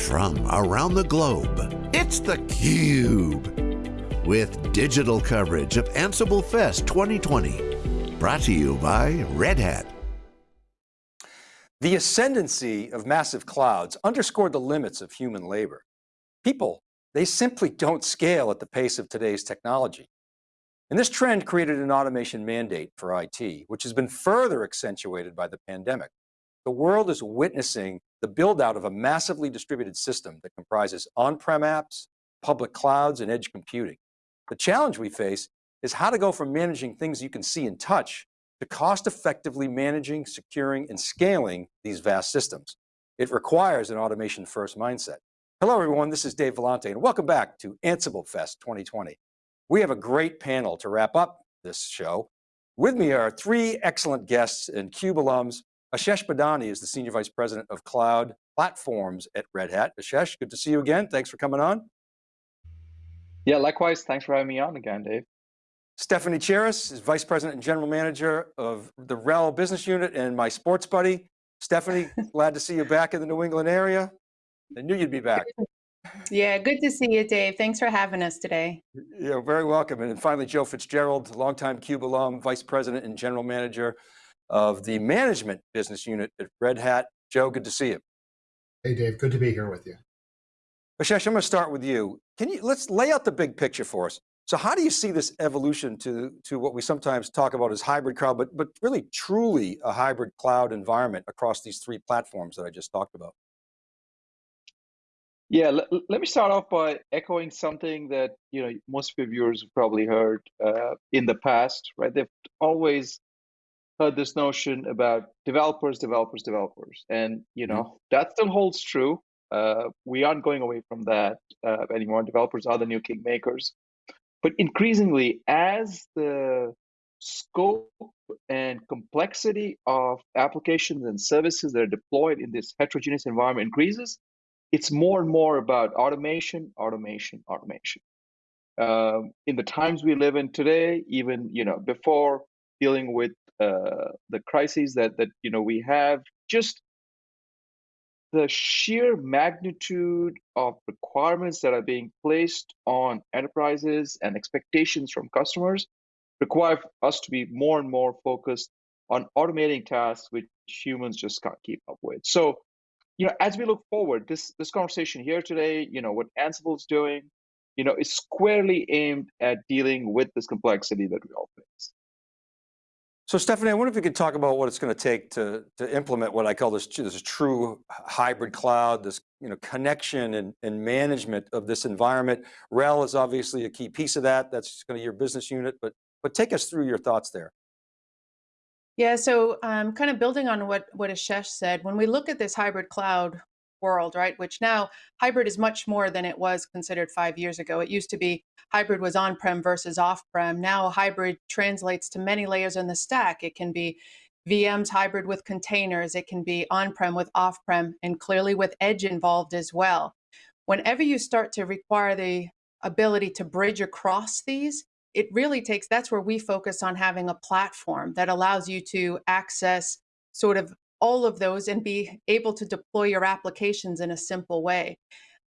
from around the globe, it's theCUBE. With digital coverage of Ansible Fest 2020. Brought to you by Red Hat. The ascendancy of massive clouds underscored the limits of human labor. People, they simply don't scale at the pace of today's technology. And this trend created an automation mandate for IT, which has been further accentuated by the pandemic. The world is witnessing the build out of a massively distributed system that comprises on-prem apps, public clouds, and edge computing. The challenge we face is how to go from managing things you can see and touch to cost effectively managing, securing, and scaling these vast systems. It requires an automation first mindset. Hello everyone, this is Dave Vellante and welcome back to Ansible Fest 2020. We have a great panel to wrap up this show. With me are three excellent guests and CUBE alums. Ashesh Badani is the Senior Vice President of Cloud Platforms at Red Hat. Ashesh, good to see you again. Thanks for coming on. Yeah, likewise. Thanks for having me on again, Dave. Stephanie Chiras is Vice President and General Manager of the RHEL Business Unit and my sports buddy. Stephanie, glad to see you back in the New England area. I knew you'd be back. Yeah, good to see you, Dave. Thanks for having us today. Yeah, very welcome. And finally, Joe Fitzgerald, longtime CUBE alum, Vice President and General Manager of the Management Business Unit at Red Hat. Joe, good to see you. Hey, Dave, good to be here with you. Ashesh, I'm going to start with you. Can you, let's lay out the big picture for us. So how do you see this evolution to, to what we sometimes talk about as hybrid cloud, but, but really truly a hybrid cloud environment across these three platforms that I just talked about? Yeah, let, let me start off by echoing something that you know most of your viewers have probably heard uh, in the past, right? They've always heard this notion about developers, developers, developers, and you know mm -hmm. that still holds true. Uh, we aren't going away from that uh, anymore. Developers are the new kingmakers. But increasingly, as the scope and complexity of applications and services that are deployed in this heterogeneous environment increases, it's more and more about automation, automation, automation. Um, in the times we live in today, even you know before dealing with uh, the crises that that you know we have, just the sheer magnitude of requirements that are being placed on enterprises and expectations from customers require us to be more and more focused on automating tasks which humans just can't keep up with. So, you know, as we look forward, this this conversation here today, you know, what Ansible is doing, you know, is squarely aimed at dealing with this complexity that we all face. So Stephanie, I wonder if you could talk about what it's going to take to, to implement what I call this, this true hybrid cloud, this you know, connection and, and management of this environment. RHEL is obviously a key piece of that. That's going to be your business unit, but, but take us through your thoughts there. Yeah, so um, kind of building on what, what Ashesh said, when we look at this hybrid cloud world, right? Which now hybrid is much more than it was considered five years ago. It used to be hybrid was on-prem versus off-prem. Now hybrid translates to many layers in the stack. It can be VMs hybrid with containers. It can be on-prem with off-prem and clearly with edge involved as well. Whenever you start to require the ability to bridge across these, it really takes, that's where we focus on having a platform that allows you to access sort of all of those and be able to deploy your applications in a simple way.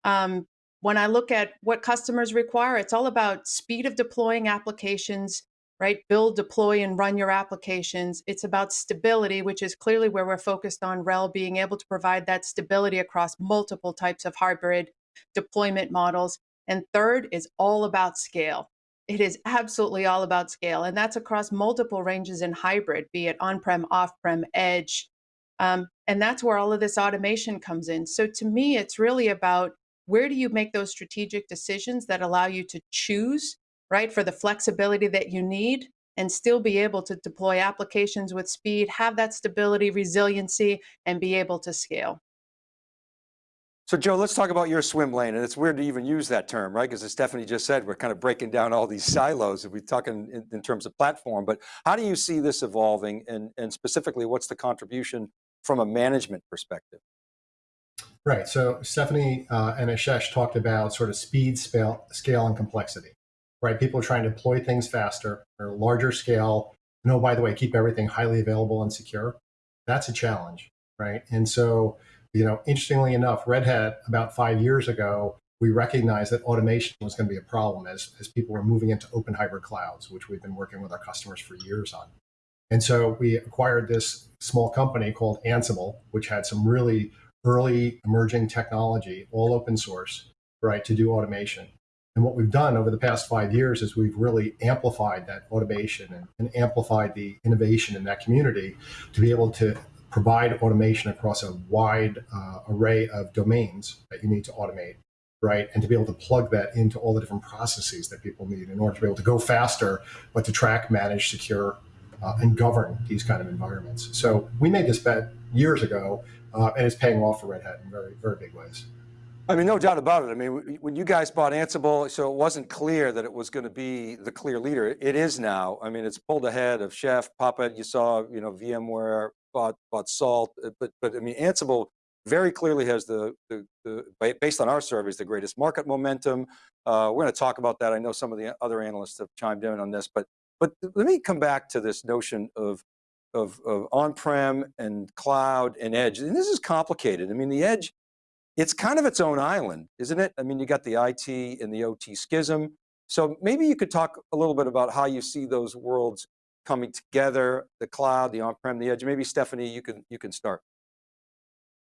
Um, when I look at what customers require, it's all about speed of deploying applications, right? Build, deploy, and run your applications. It's about stability, which is clearly where we're focused on RHEL being able to provide that stability across multiple types of hybrid deployment models. And third is all about scale. It is absolutely all about scale. And that's across multiple ranges in hybrid, be it on-prem, off-prem, edge, um, and that's where all of this automation comes in. So to me, it's really about where do you make those strategic decisions that allow you to choose, right, for the flexibility that you need and still be able to deploy applications with speed, have that stability, resiliency, and be able to scale. So Joe, let's talk about your swim lane. And it's weird to even use that term, right? Because as Stephanie just said, we're kind of breaking down all these silos if we talk in, in, terms of platform, but how do you see this evolving and, and specifically what's the contribution from a management perspective? Right, so Stephanie uh, and Ashesh talked about sort of speed, scale, scale, and complexity, right? People are trying to deploy things faster or larger scale. No, by the way, keep everything highly available and secure. That's a challenge, right? And so you know, interestingly enough, Red Hat about five years ago, we recognized that automation was going to be a problem as, as people were moving into open hybrid clouds, which we've been working with our customers for years on. And so we acquired this small company called Ansible, which had some really early emerging technology, all open source, right, to do automation. And what we've done over the past five years is we've really amplified that automation and, and, amplified the innovation in that community to be able to provide automation across a wide uh, array of domains that you need to automate, right? And to be able to plug that into all the different processes that people need in order to be able to go faster, but to track, manage, secure, uh, and govern these kind of environments. So we made this bet years ago, uh, and it's paying off for Red Hat in very, very big ways. I mean, no doubt about it. I mean, when you guys bought Ansible, so it wasn't clear that it was going to be the clear leader. It is now. I mean, it's pulled ahead of Chef, Puppet. You saw, you know, VMware bought bought Salt, uh, but but I mean, Ansible very clearly has the, the, the based on our surveys, the greatest market momentum. Uh, we're going to talk about that. I know some of the other analysts have chimed in on this, but but let me come back to this notion of of, of on-prem and cloud and edge. And this is complicated. I mean, the edge it's kind of its own island, isn't it? I mean, you got the IT and the OT schism. So maybe you could talk a little bit about how you see those worlds coming together, the cloud, the on-prem, the edge. Maybe Stephanie, you can, you can start.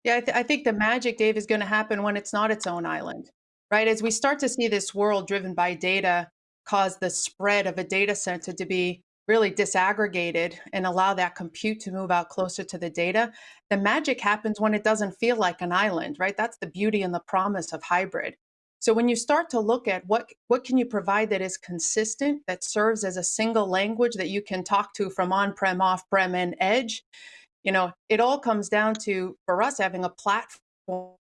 Yeah, I, th I think the magic, Dave, is going to happen when it's not its own island, right? As we start to see this world driven by data cause the spread of a data center to be really disaggregated and allow that compute to move out closer to the data, the magic happens when it doesn't feel like an island, right? That's the beauty and the promise of hybrid. So when you start to look at what, what can you provide that is consistent, that serves as a single language that you can talk to from on-prem, off-prem, and edge, you know, it all comes down to, for us, having a platform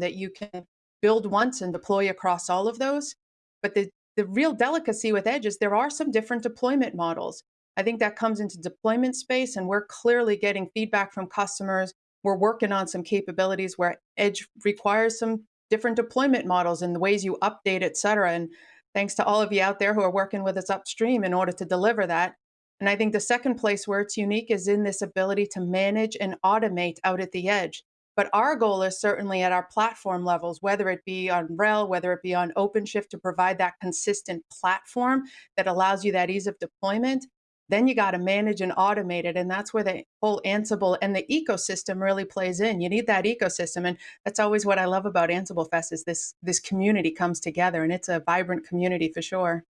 that you can build once and deploy across all of those. But the, the real delicacy with Edge is there are some different deployment models. I think that comes into deployment space, and we're clearly getting feedback from customers. We're working on some capabilities where Edge requires some different deployment models and the ways you update, et cetera. And thanks to all of you out there who are working with us upstream in order to deliver that. And I think the second place where it's unique is in this ability to manage and automate out at the edge. But our goal is certainly at our platform levels, whether it be on RHEL, whether it be on OpenShift, to provide that consistent platform that allows you that ease of deployment. Then you got to manage and automate it. And that's where the whole Ansible and the ecosystem really plays in. You need that ecosystem. And that's always what I love about Ansible Fest is this, this community comes together and it's a vibrant community for sure.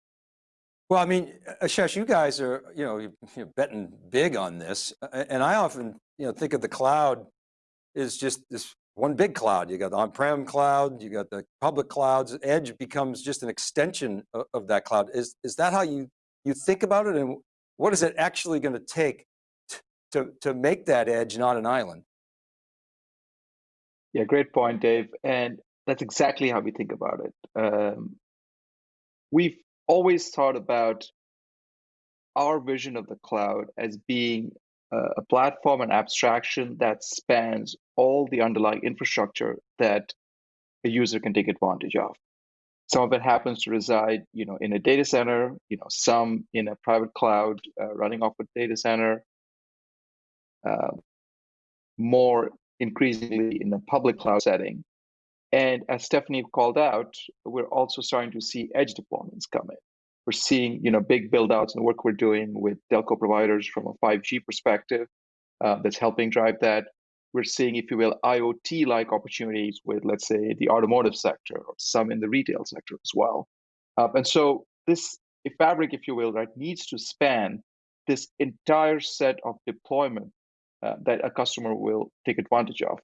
Well, I mean, Ashesh, you guys are, you know, you're betting big on this. And I often, you know, think of the cloud is just this one big cloud. You got the on-prem cloud, you got the public clouds, Edge becomes just an extension of, of, that cloud. Is, is that how you, you think about it? And what is it actually going to take to, to make that edge not an island? Yeah, great point, Dave. And that's exactly how we think about it. Um, we've always thought about our vision of the cloud as being a platform and abstraction that spans all the underlying infrastructure that a user can take advantage of. Some of it happens to reside, you know, in a data center. You know, some in a private cloud uh, running off a data center. Uh, more increasingly in a public cloud setting. And as Stephanie called out, we're also starting to see edge deployments come in. We're seeing, you know, big build outs and the work we're doing with telco providers from a 5G perspective uh, that's helping drive that. We're seeing, if you will, IoT-like opportunities with, let's say, the automotive sector or some in the retail sector as well. Uh, and so this fabric, if you will, right, needs to span this entire set of deployment uh, that a customer will take advantage of.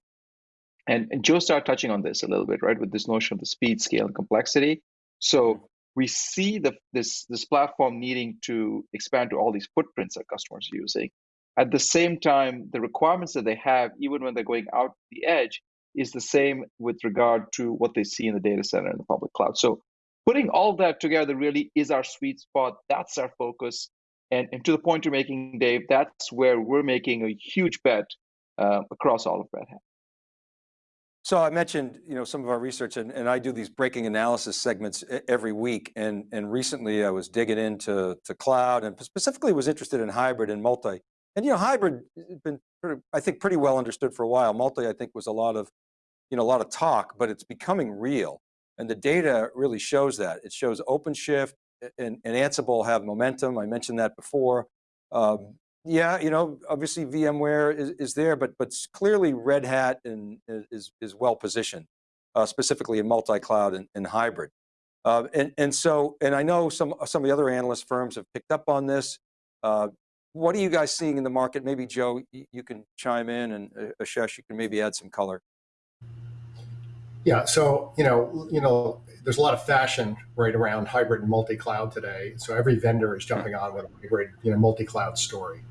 And, and Joe started touching on this a little bit, right, with this notion of the speed, scale, and complexity. So we see the, this, this platform needing to expand to all these footprints that customers are using. At the same time, the requirements that they have, even when they're going out the edge, is the same with regard to what they see in the data center and the public cloud. So putting all that together really is our sweet spot. That's our focus. And, and to the point you're making, Dave, that's where we're making a huge bet uh, across all of Red Hat. So I mentioned, you know, some of our research and, and I do these breaking analysis segments every week. And, and recently I was digging into to cloud and specifically was interested in hybrid and multi, And you know, hybrid has been, pretty, I think, pretty well understood for a while. Multi, I think, was a lot of, you know, a lot of talk, but it's becoming real. And the data really shows that. It shows OpenShift and, and Ansible have momentum. I mentioned that before. Um, yeah, you know, obviously VMware is, is there, but but clearly Red Hat and, is, is well positioned, uh, specifically in multi-cloud and, and, hybrid. Uh, and, and so, and I know some, some of the other analyst firms have picked up on this. Uh, what are you guys seeing in the market? Maybe Joe, you can chime in and uh, Ashesh, you can maybe add some color. Yeah, so, you know, you know, there's a lot of fashion right around hybrid and multi-cloud today. So every vendor is jumping on with a great, you know, multi-cloud story.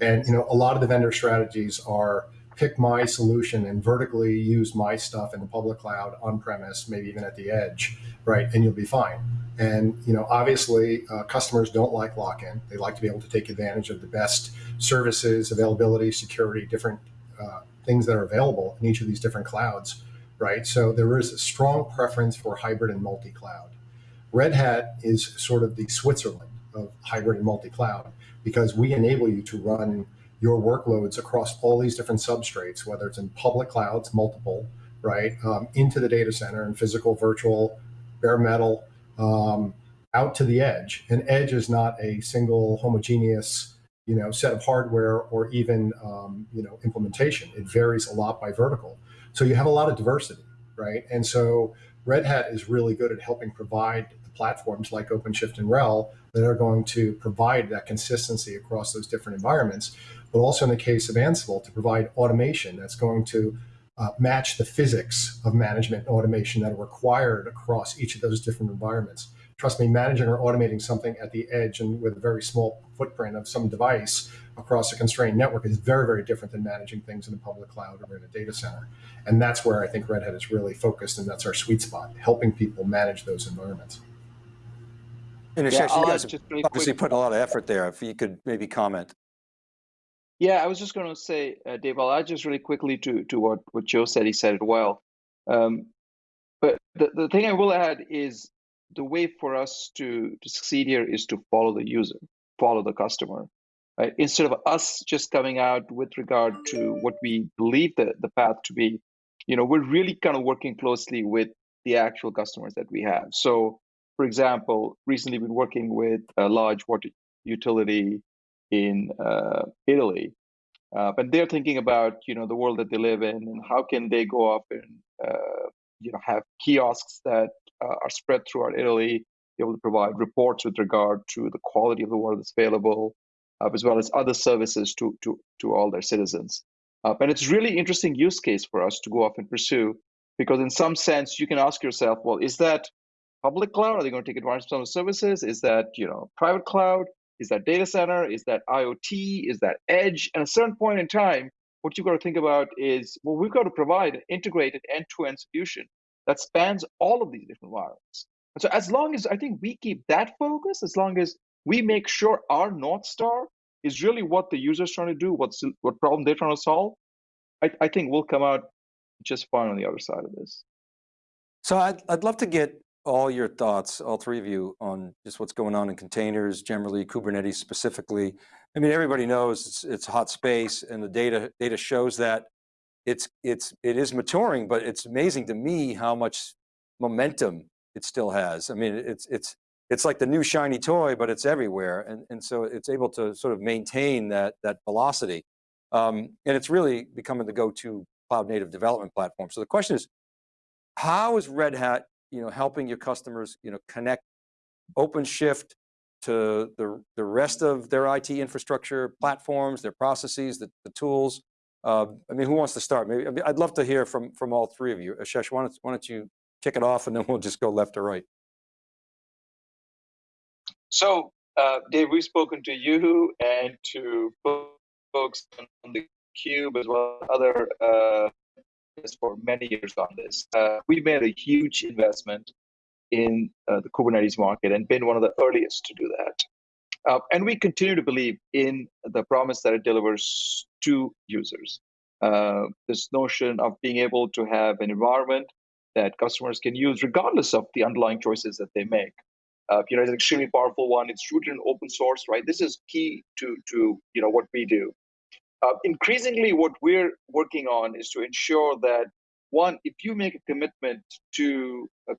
And, you know, a lot of the vendor strategies are pick my solution and vertically use my stuff in the public cloud on premise, maybe even at the edge, right? And you'll be fine. And you know, obviously, uh, customers don't like lock-in. They like to be able to take advantage of the best services, availability, security, different uh, things that are available in each of these different clouds, right? So there is a strong preference for hybrid and multi-cloud. Red Hat is sort of the Switzerland of hybrid and multi-cloud because we enable you to run your workloads across all these different substrates, whether it's in public clouds, multiple, right, um, into the data center and physical, virtual, bare metal, um, out to the edge. And edge is not a single homogeneous you know, set of hardware or even um, you know, implementation. It varies a lot by vertical. So you have a lot of diversity, right? And so Red Hat is really good at helping provide the platforms like OpenShift and RHEL that are going to provide that consistency across those different environments, but also in the case of Ansible to provide automation that's going to uh, match the physics of management and automation that are required across each of those different environments. Trust me, managing or automating something at the edge and with a very small footprint of some device across a constrained network is very, very different than managing things in a public cloud or in a data center. And that's where I think Red Hat is really focused, and that's our sweet spot, helping people manage those environments. And yeah, you guys obviously put a lot of effort there. If you could maybe comment. Yeah, I was just going to say, uh, Dave, I'll add just really quickly to, to what, what Joe said. He said it well. Um, but the, the thing I will add is the way for us to, to succeed here is to follow the user, follow the customer. Right? Instead of us just coming out with regard to what we believe the, the path to be, you know, we're really kind of working closely with the actual customers that we have. So, for example, recently been working with a large water utility in uh, Italy. Uh, they're thinking about you know the world that they live in and how can they go up and uh, you know have kiosks that uh, are spread throughout Italy, be able to provide reports with regard to the quality of the water that's available, uh, as well as other services to to to all their citizens. Uh, and it's really interesting use case for us to go off and pursue because in some sense you can ask yourself, well, is that public cloud? Are they going to take advantage of some services? Is that you know private cloud? Is that data center? Is that IoT? Is that edge? At a certain point in time, what you've got to think about is, well, we've got to provide an integrated end-to-end solution that spans all of these different environments. And so as long as I think we keep that focus, as long as we make sure our North Star is really what the user's trying to do, what's what problem they're trying to solve, I, I think we'll come out just fine on the other side of this. So I'd, I'd love to get all your thoughts, all three of you, on just what's going on in containers, generally Kubernetes specifically. I mean, everybody knows it's, it's hot space and the data, data shows that it's, it's, it is maturing, but it's amazing to me how much momentum it still has. I mean, it's, it's, it's like the new shiny toy, but it's everywhere. And, and so it's able to sort of maintain that, that velocity. Um, and it's really becoming the go-to cloud native development platform. So the question is, how is Red Hat you know, helping your customers, you know, connect OpenShift to the, the rest of their IT infrastructure platforms, their processes, the, the tools. Uh, I mean, who wants to start? Maybe I mean, I'd love to hear from from all three of you. Ashesh, why don't, why don't you kick it off and then we'll just go left to right. So, uh, Dave, we've spoken to you and to folks on the Cube as well as other uh, for many years on this. Uh, we made a huge investment in uh, the Kubernetes market and been one of the earliest to do that. Uh, and we continue to believe in the promise that it delivers to users. Uh, this notion of being able to have an environment that customers can use regardless of the underlying choices that they make. Uh, you know, it's an extremely powerful one. It's rooted in open source, right? This is key to to you know what we do. Uh, increasingly, what we're working on is to ensure that one, if you make a commitment to uh,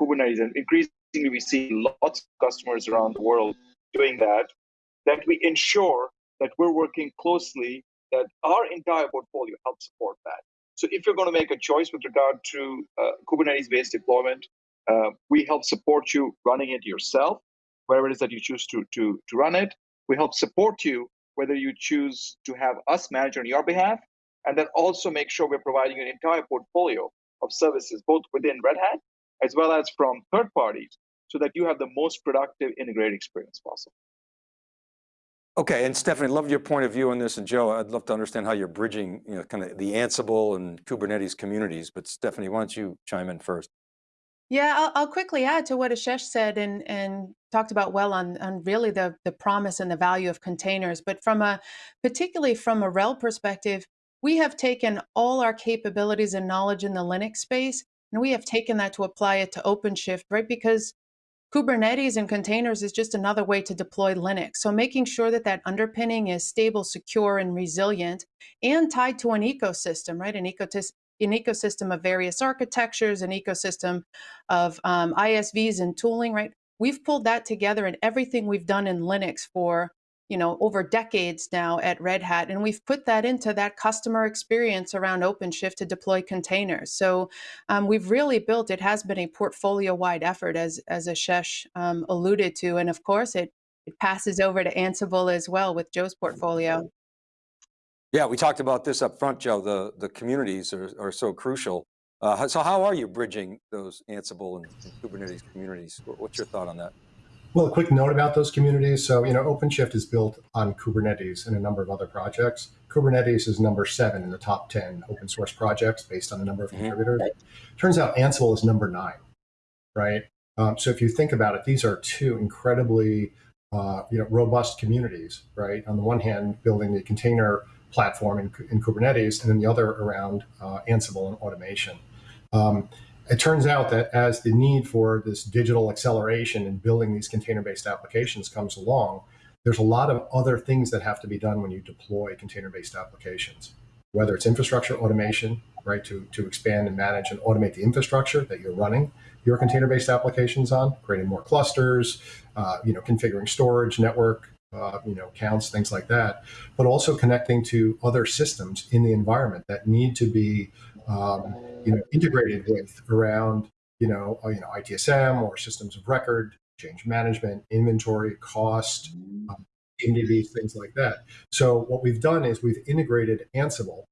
Kubernetes, and increasingly we see lots of customers around the world doing that, that we ensure that we're working closely, that our entire portfolio helps support that. So if you're going to make a choice with regard to uh, Kubernetes-based deployment, uh, we help support you running it yourself, wherever it is that you choose to, to, to run it. We help support you whether you choose to have us manage on your behalf, and then also make sure we're providing an entire portfolio of services, both within Red Hat as well as from third parties, so that you have the most productive integrated experience possible. Okay, and Stephanie, love your point of view on this, and Joe, I'd love to understand how you're bridging, you know, kind of the Ansible and Kubernetes communities, but Stephanie, why don't you chime in first? Yeah, I'll, I'll, quickly add to what Ashesh said and, and talked about well on, on really the, the promise and the value of containers. But from a, particularly from a RHEL perspective, we have taken all our capabilities and knowledge in the Linux space, and we have taken that to apply it to OpenShift, right? Because Kubernetes and containers is just another way to deploy Linux. So making sure that that underpinning is stable, secure, and resilient, and tied to an ecosystem, right? An ecosystem an ecosystem of various architectures, an ecosystem of um, ISVs and tooling, right? We've pulled that together and everything we've done in Linux for you know over decades now at Red Hat, and we've put that into that customer experience around OpenShift to deploy containers. So um, we've really built. It has been a portfolio-wide effort, as as Ashesh um, alluded to, and of course it it passes over to Ansible as well with Joe's portfolio. Yeah, we talked about this up front, Joe. The, the communities are, are so crucial. Uh, so how are you bridging those Ansible and, and, Kubernetes communities? What's your thought on that? Well, a quick note about those communities. So, you know, OpenShift is built on Kubernetes and a number of other projects. Kubernetes is number seven in the top 10 open source projects based on the number of mm -hmm. contributors. Turns out Ansible is number nine, right? Um, so if you think about it, these are two incredibly, uh, you know, robust communities, right? On the one hand, building the container platform in, in Kubernetes, and then the other around uh, Ansible and automation. Um, it turns out that as the need for this digital acceleration in building these container-based applications comes along, there's a lot of other things that have to be done when you deploy container-based applications, whether it's infrastructure automation, right, to, to expand and manage and automate the infrastructure that you're running your container-based applications on, creating more clusters, uh, you know, configuring storage, network, uh, you know, counts, things like that, but also connecting to other systems in the environment that need to be, um, you know, integrated with around, you know, uh, you know, ITSM or systems of record, change management, inventory, cost, um, MDBs, things like that. So what we've done is we've integrated Ansible,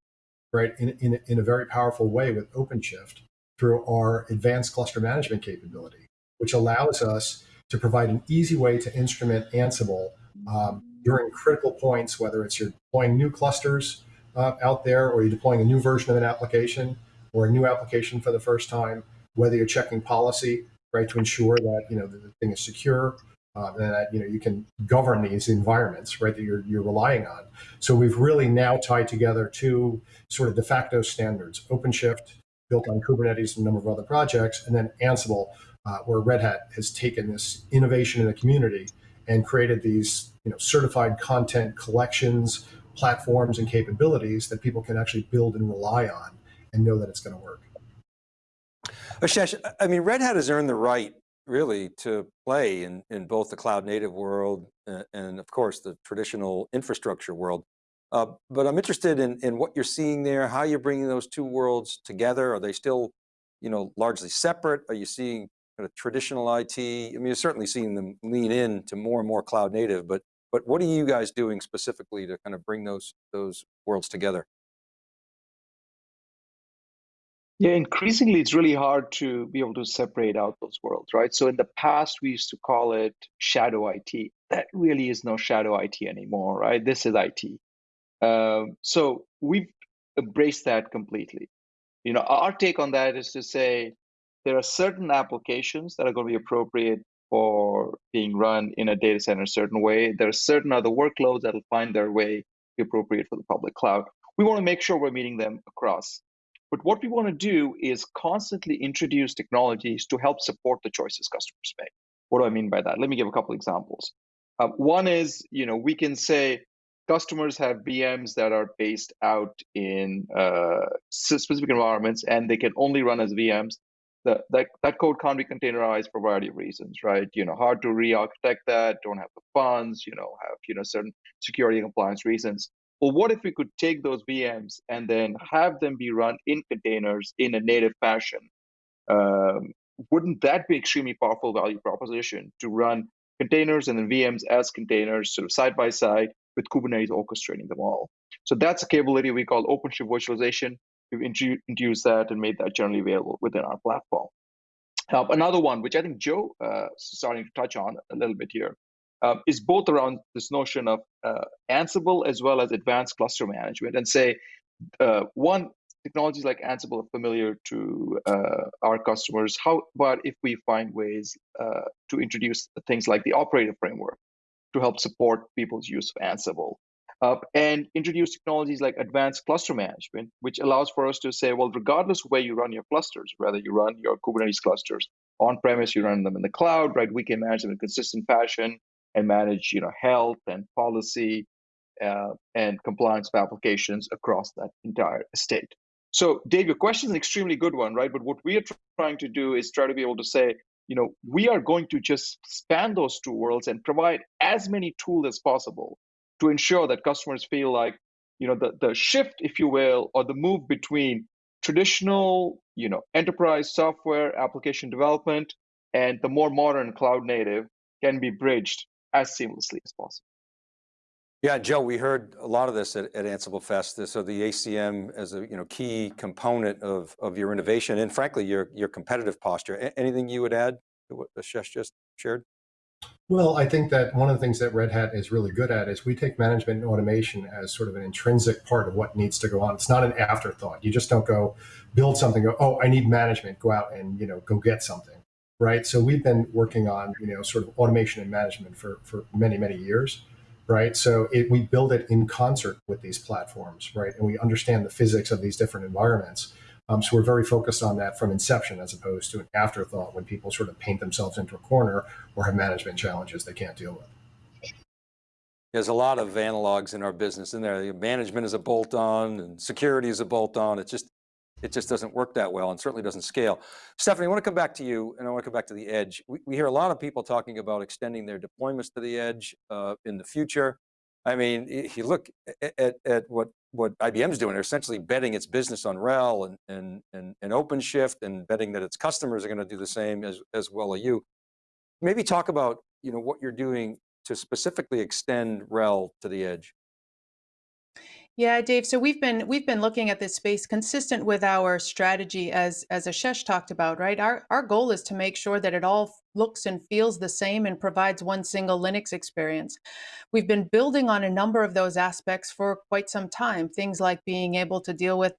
right, in, in, in a very powerful way with OpenShift through our advanced cluster management capability, which allows us to provide an easy way to instrument Ansible um, during critical points, whether it's you're deploying new clusters uh, out there or you're deploying a new version of an application or a new application for the first time, whether you're checking policy, right, to ensure that, you know, the, thing is secure, uh, and that, you know, you can govern these environments, right, that you're, you're relying on. So we've really now tied together two sort of de facto standards, OpenShift, built on Kubernetes and a number of other projects, and then Ansible, uh, where Red Hat has taken this innovation in the community and created these you know, certified content collections, platforms, and capabilities that people can actually build and rely on and know that it's going to work. Ashesh, I mean, Red Hat has earned the right really to play in, in both the cloud native world and, and of course the traditional infrastructure world. Uh, but I'm interested in, in what you're seeing there, how you're bringing those two worlds together. Are they still, you know, largely separate? Are you seeing kind of traditional IT? I mean, you're certainly seeing them lean in to more and more cloud native, but but what are you guys doing specifically to kind of bring those those worlds together? Yeah, increasingly it's really hard to be able to separate out those worlds, right? So in the past, we used to call it shadow IT. That really is no shadow IT anymore, right? This is IT. Um, so we've embraced that completely. You know, our take on that is to say there are certain applications that are going to be appropriate for being run in a data center a certain way. There are certain other workloads that will find their way be appropriate for the public cloud. We want to make sure we're meeting them across. But what we want to do is constantly introduce technologies to help support the choices customers make. What do I mean by that? Let me give a couple examples. Uh, one is, you know, we can say, customers have VMs that are based out in uh, specific environments and they can only run as VMs. That, that code can't be containerized for a variety of reasons, right? You know, hard to re-architect that, don't have the funds, you know, have you know certain security and compliance reasons. Well, what if we could take those VMs and then have them be run in containers in a native fashion? Um, wouldn't that be extremely powerful value proposition to run containers and then VMs as containers sort of side by side with Kubernetes orchestrating them all. So that's a capability we call OpenShift virtualization. We've introduced that and made that generally available within our platform. Uh, another one, which I think Joe uh, starting to touch on a little bit here, uh, is both around this notion of uh, Ansible as well as advanced cluster management. And say, uh, one, technologies like Ansible are familiar to uh, our customers. How about if we find ways to introduce things like the operator framework? to help support people's use of Ansible. Uh, and introduce technologies like advanced cluster management, which allows for us to say, well, regardless of where you run your clusters, whether you run your Kubernetes clusters on premise, you run them in the cloud, right? We can manage them in consistent fashion and manage, you know, health and policy uh, and compliance of applications across that entire estate. So, Dave, your question is an extremely good one, right? But what we are trying to do is try to be able to say, you know, we are going to just span those two worlds and provide as many tools as possible to ensure that customers feel like, you know, the, the shift, if you will, or the move between traditional, you know, enterprise software application development and the more modern cloud native can be bridged as seamlessly as possible. Yeah, Joe, we heard a lot of this at, at Ansible Fest. So the ACM as a you know key component of, of your innovation and frankly, your, your competitive posture. Anything you would add to what Ashesh just shared? Well, I think that one of the things that Red Hat is really good at is we take management and automation as sort of an intrinsic part of what needs to go on. It's not an afterthought. You just don't go build something, go, oh, I need management, go out and you know go get something. Right. So we've been working on, you know, sort of automation and management for, for many, many years right? So it, we build it in concert with these platforms, right? And we understand the physics of these different environments. Um, so we're very focused on that from inception as opposed to an afterthought when people sort of paint themselves into a corner or have management challenges they can't deal with. There's a lot of analogs in our business in there. Management is a bolt on and security is a bolt on. It's just it just doesn't work that well and certainly doesn't scale. Stephanie, I want to come back to you and I want to come back to the edge. We, we hear a lot of people talking about extending their deployments to the edge uh, in the future. I mean, if you look at, at what, what IBM's doing, they're essentially betting its business on RHEL and, and, and, and OpenShift and betting that its customers are going to do the same as, as well as you. Maybe talk about you know, what you're doing to specifically extend RHEL to the edge. Yeah, Dave. So we've been we've been looking at this space consistent with our strategy as as Ashesh talked about, right? Our our goal is to make sure that it all looks and feels the same and provides one single Linux experience. We've been building on a number of those aspects for quite some time. Things like being able to deal with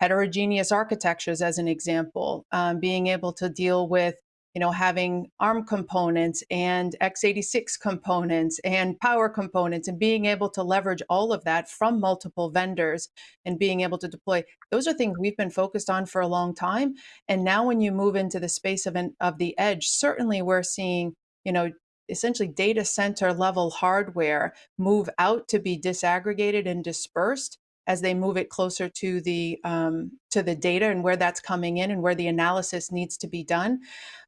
heterogeneous architectures, as an example, um, being able to deal with you know, having ARM components and x86 components and power components and being able to leverage all of that from multiple vendors and being able to deploy. Those are things we've been focused on for a long time. And now when you move into the space of, an, of the edge, certainly we're seeing, you know, essentially data center level hardware move out to be disaggregated and dispersed as they move it closer to the um, to the data and where that's coming in and where the analysis needs to be done.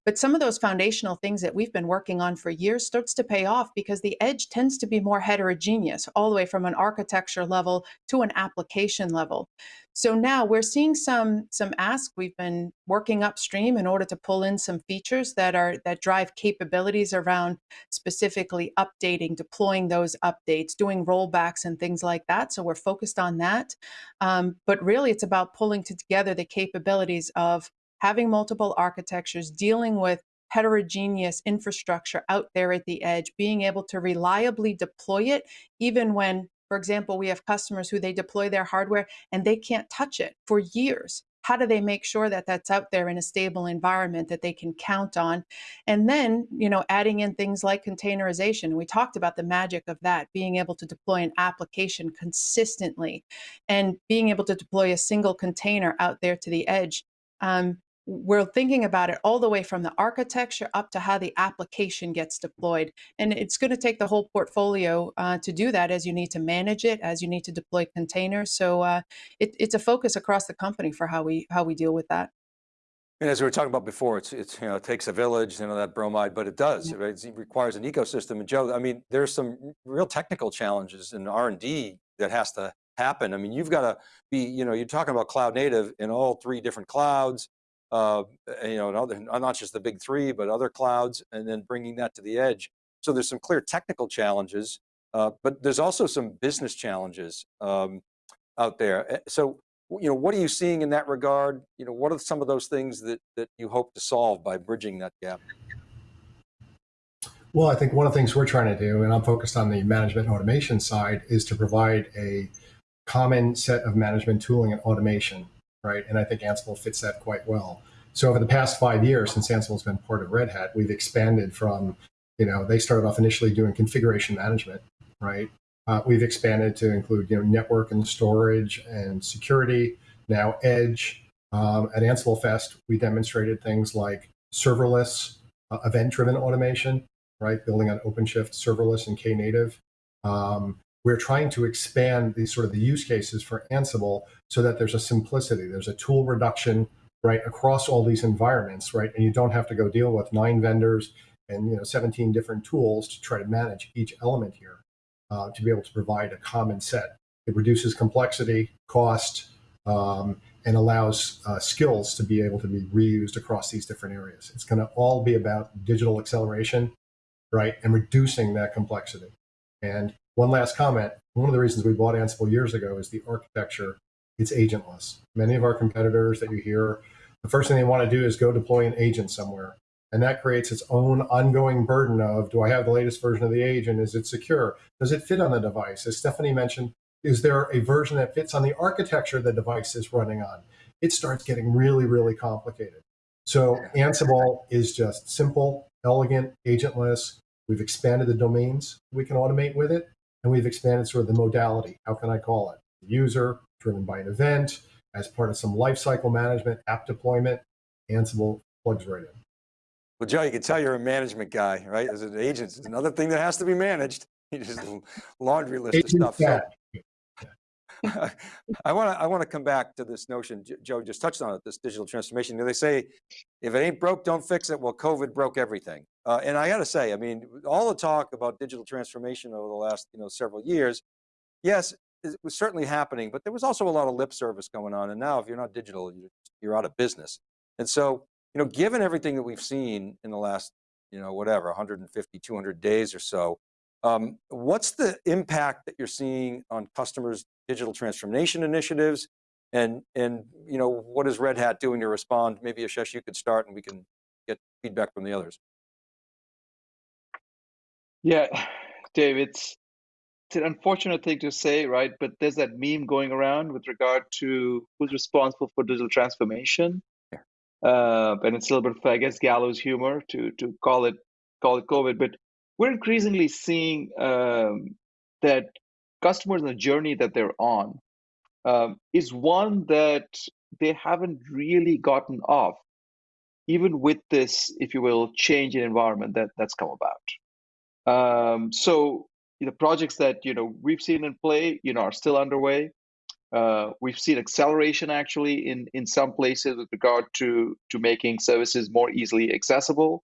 But some of those foundational things that we've been working on for years starts to pay off because the edge tends to be more heterogeneous, all the way from an architecture level to an application level. So now we're seeing some some ask. We've been working upstream in order to pull in some features that are that drive capabilities around specifically updating, deploying those updates, doing rollbacks and things like that. So we're focused on that. Um, but really, it's about pulling together the capabilities of having multiple architectures, dealing with heterogeneous infrastructure out there at the edge, being able to reliably deploy it, even when, for example, we have customers who they deploy their hardware and they can't touch it for years. How do they make sure that that's out there in a stable environment that they can count on? And then, you know, adding in things like containerization. We talked about the magic of that, being able to deploy an application consistently and being able to deploy a single container out there to the edge. Um, we're thinking about it all the way from the architecture up to how the application gets deployed. And it's going to take the whole portfolio uh, to do that as you need to manage it, as you need to deploy containers. So uh, it, it's a focus across the company for how we how we deal with that. And as we were talking about before, it's, it's you know, it takes a village, you know, that bromide, but it does, Yeah. right? it requires an ecosystem. And Joe, I mean, there's some real technical challenges in R&D that has to happen. I mean, you've got to be, you know, you're talking about cloud native in all three different clouds, uh, you know, other, not just the big three, but other clouds, and then bringing that to the edge. So there's some clear technical challenges, uh, but there's also some business challenges um, out there. Eh, So, you know, what are you seeing in that regard? You know, what are some of those things that, that you hope to solve by bridging that gap? Well, I think one of the things we're trying to do, and I'm focused on the management automation side, is to provide a common set of management tooling and automation, right? And I think Ansible fits that quite well. So over the past five years, since Ansible's been part of Red Hat, we've expanded from, you know, they started off initially doing configuration management, right? Uh, we've expanded to include, you know, network and storage and security, now edge. Um, at Ansible Fest, we demonstrated things like serverless, uh, event-driven automation, right? Building on OpenShift, serverless, and Knative. Um, we're trying to expand these sort of the use cases for Ansible so that there's a simplicity, there's a tool reduction, right, across all these environments, right? And you don't have to go deal with nine vendors and you know 17 different tools to try to manage each element here uh, to be able to provide a common set. It reduces complexity, cost, um, and allows uh, skills to be able to be reused across these different areas. It's going to all be about digital acceleration, right, and reducing that complexity. And one last comment, one of the reasons we bought Ansible years ago is the architecture. It's agentless. Many of our competitors that you hear, the first thing they want to do is go deploy an agent somewhere. And that creates its own ongoing burden of, do I have the latest version of the agent? Is it secure? Does it fit on the device? As Stephanie mentioned, is there a version that fits on the architecture the device is running on? It starts getting really, really complicated. So Ansible is just simple, elegant, agentless. We've expanded the domains we can automate with it, and we've expanded sort of the modality. How can I call it? The User, driven by an event, as part of some lifecycle management, app deployment, Ansible plugs right in. Well, Joe, you can tell you're a management guy, right? As an agent, it's another thing that has to be managed. You just laundry list of stuff. So. I want to I want to come back to this notion. Joe just touched on it. This digital transformation. You know, They say, if it ain't broke, don't fix it. Well, COVID broke everything. Uh, and I got to say, I mean, all the talk about digital transformation over the last you know several years, yes, it was certainly happening, but there was also a lot of lip service going on. And now, if you're not digital, you're, out of business. And so, you know, given everything that we've seen in the last, you know, whatever, 150, 200 days or so, um, what's the impact that you're seeing on customers' digital transformation initiatives? And, and you know, what is Red Hat doing to respond? Maybe Ashesh, you could start and we can get feedback from the others. Yeah, Dave, it's it's an unfortunate thing to say, right? But there's that meme going around with regard to who's responsible for digital transformation. Yeah. Uh, and it's a little bit of, I guess, gallows humor to to call it call it COVID. But we're increasingly seeing um, that customers and the journey that they're on um, is one that they haven't really gotten off, even with this, if you will, change in environment that that's come about. Um, so the projects that you know we've seen in play, you know, are still underway. Uh, we've seen acceleration actually in in some places with regard to to making services more easily accessible.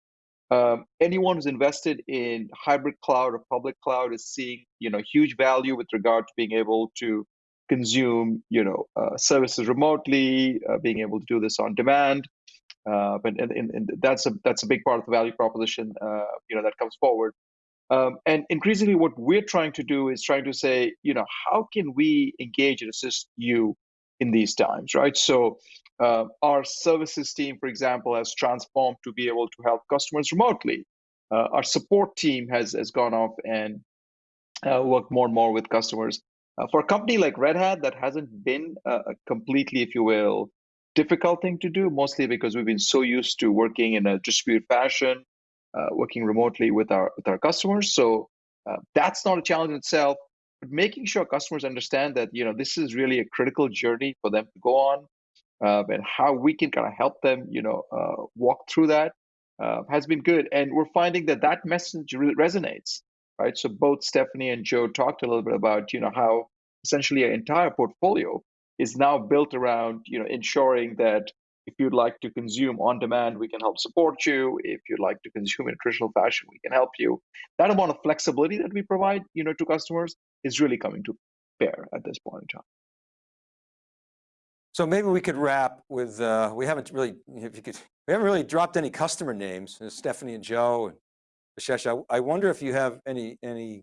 Um, anyone who's invested in hybrid cloud or public cloud is seeing you know huge value with regard to being able to consume you know uh, services remotely, uh, being able to do this on demand. Uh, but and, and, and that's a that's a big part of the value proposition uh, you know that comes forward. Um, and increasingly, what we're trying to do is trying to say, you know, how can we engage and assist you in these times, right? So, uh, our services team, for example, has transformed to be able to help customers remotely. Uh, our support team has has gone off and uh, worked more and more with customers. Uh, for a company like Red Hat, that hasn't been a completely, if you will, difficult thing to do, mostly because we've been so used to working in a distributed fashion working remotely with our with our customers. So uh, that's not a challenge in itself. But making sure customers understand that you know this is really a critical journey for them to go on. uh, and how we can kind of help them, you know, uh, walk through that uh, has been good. And we're finding that that message re- resonates, right? So both Stephanie and Joe talked a little bit about, you know, how essentially our entire portfolio is now built around, you know, ensuring that if you'd like to consume on demand, we can help support you. If you'd like to consume in a traditional fashion, we can help you. That amount of flexibility that we provide, you know, to customers is really coming to bear at this point in time. So maybe we could wrap with, uh, we haven't really, if you could, we haven't really dropped any customer names, Stephanie and Joe and Ashesh. I, I wonder if you have any, any,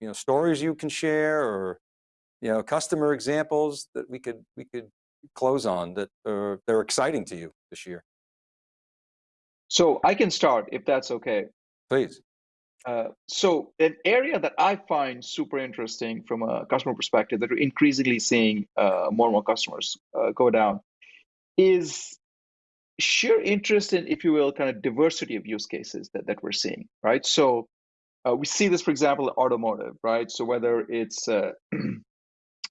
you know, stories you can share or, you know, customer examples that we could, we could close on that are, they're exciting to you this year? So I can start if that's okay. Please. Uh, so an area that I find super interesting from a customer perspective that we're increasingly seeing uh, more and more customers uh, go down is sheer interest in, if you will, kind of diversity of use cases that, that we're seeing, right? So uh, we see this, for example, in automotive, right? So whether it's uh,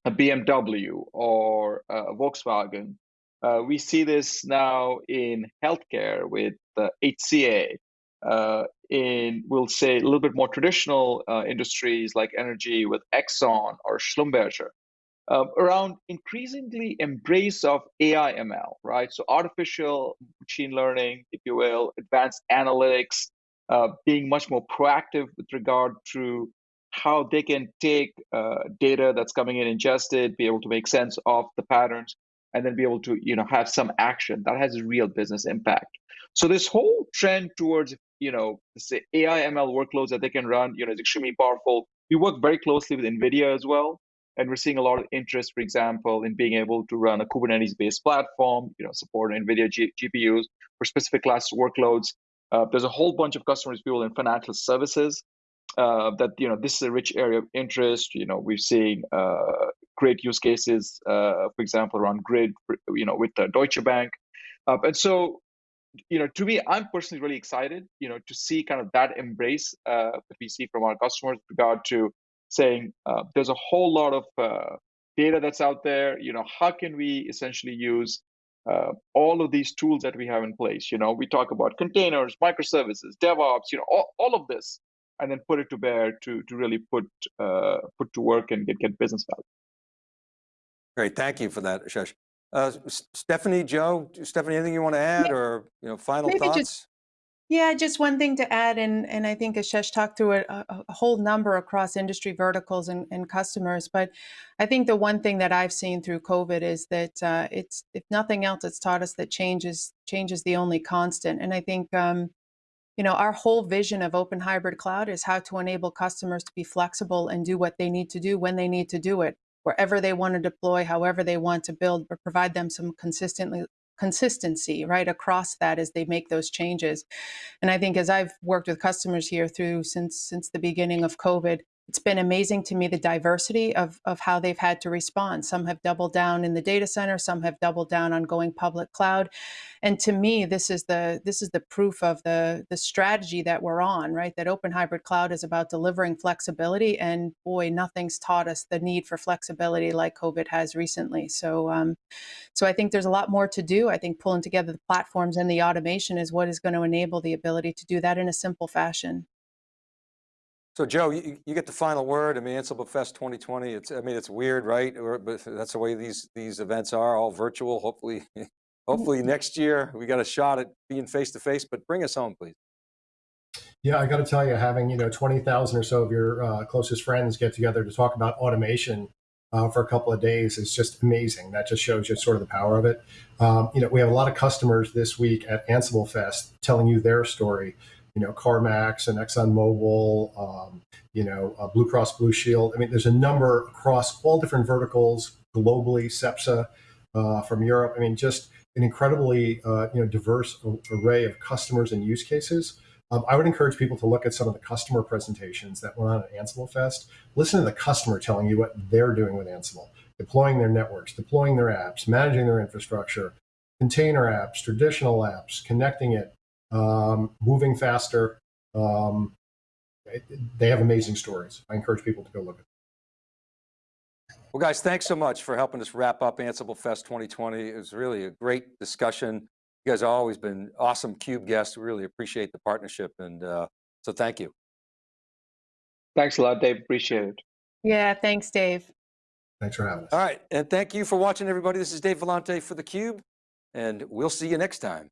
a BMW or a Volkswagen. Uh, we see this now in healthcare with the HCA, uh, in we'll say a little bit more traditional uh, industries like energy with Exxon or Schlumberger, um, around increasingly embrace of AI ML, right? So artificial machine learning, if you will, advanced analytics, uh, being much more proactive with regard to how they can take uh, data that's coming in ingested, be able to make sense of the patterns, and then be able to you know have some action that has a real business impact. So this whole trend towards you know say AI ML workloads that they can run, you know, is extremely powerful. We work very closely with NVIDIA as well, and we're seeing a lot of interest, for example, in being able to run a Kubernetes-based platform, you know, support NVIDIA G- GPUs for specific class workloads. Uh, there's a whole bunch of customers, people in financial services uh, that you know this is a rich area of interest. You know, we're seeing uh, great use cases, uh, for example, around grid. You know, with Deutsche Bank, uh, and so you know, to me, I'm personally really excited. You know, to see kind of that embrace uh, that we see from our customers with regard to saying uh, there's a whole lot of data that's out there. You know, how can we essentially use uh, all of these tools that we have in place. You know, we talk about containers, microservices, DevOps, you know, all, all of this and then put it to bear to to really put uh, put to work and get get business value. Great, thank you for that, Ashesh. Uh, Stefanie, Joe, Stefanie, anything you want to add yeah. or you know final Maybe thoughts? Just, yeah, just one thing to add, and and I think Ashesh talked through a, a whole number across industry verticals and, and, customers, but I think the one thing that I've seen through COVID is that uh, it's if nothing else, it's taught us that change is change is the only constant, and I think. Um, you know, our whole vision of open hybrid cloud is how to enable customers to be flexible and do what they need to do when they need to do it, wherever they want to deploy, however they want to build, but provide them some consistently consistency right across that as they make those changes. And I think as I've worked with customers here through since since the beginning of COVID, it's been amazing to me the diversity of, of how they've had to respond. Some have doubled down in the data center, some have doubled down on going public cloud. And to me, this is the this is the proof of the the strategy that we're on, right? That open hybrid cloud is about delivering flexibility. And boy, nothing's taught us the need for flexibility like COVID has recently. So um, so I think there's a lot more to do. I think pulling together the platforms and the automation is what is going to enable the ability to do that in a simple fashion. So Joe, you, you, get the final word. I mean, Ansible Fest 2020. It's I mean, it's weird, right? But that's the way these these events are, all virtual. Hopefully, hopefully next year we got a shot at being face to face. But bring us home, please. Yeah, I got to tell you, having you know 20,000 or so of your uh, closest friends get together to talk about automation uh, for a couple of days is just amazing. That just shows you sort of the power of it. Um, you know, we have a lot of customers this week at Ansible Fest telling you their story you know, CarMax and ExxonMobil, um, you know, uh, Blue Cross Blue Shield. I mean, there's a number across all different verticals globally, Cepsa uh, from Europe. I mean, just an incredibly, uh, you know, diverse array of customers and use cases. Um, I would encourage people to look at some of the customer presentations that went on at Ansible Fest. Listen to the customer telling you what they're doing with Ansible, deploying their networks, deploying their apps, managing their infrastructure, container apps, traditional apps, connecting it, um, moving faster. Um, they have amazing stories. I encourage people to go look at them. Well, guys, thanks so much for helping us wrap up Ansible Fest 2020. It was really a great discussion. You guys have always been awesome CUBE guests. We really appreciate the partnership. And uh, so thank you. Thanks a lot, Dave. Appreciate it. Yeah, thanks, Dave. Thanks for having us. All right. And thank you for watching, everybody. This is Dave Vellante for theCUBE, and we'll see you next time.